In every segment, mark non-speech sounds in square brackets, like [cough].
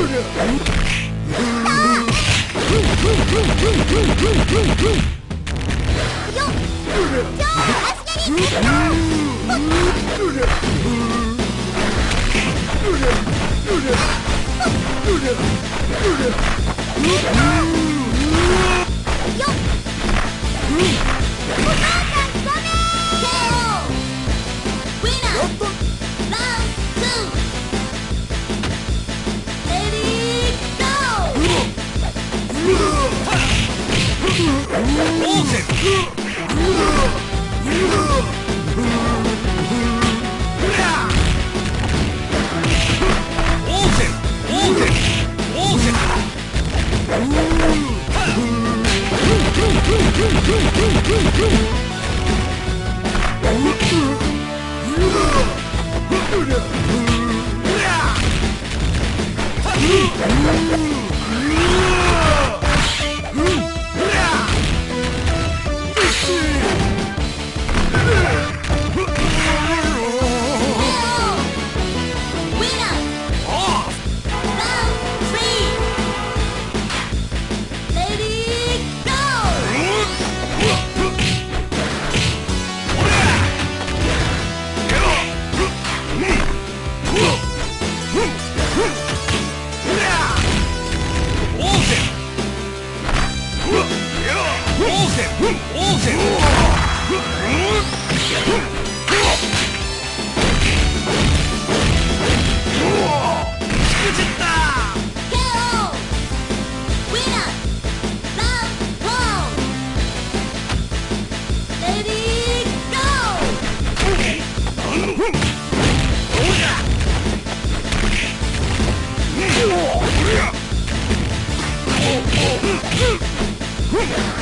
いら Quick! [laughs]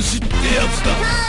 虫ってやつだ。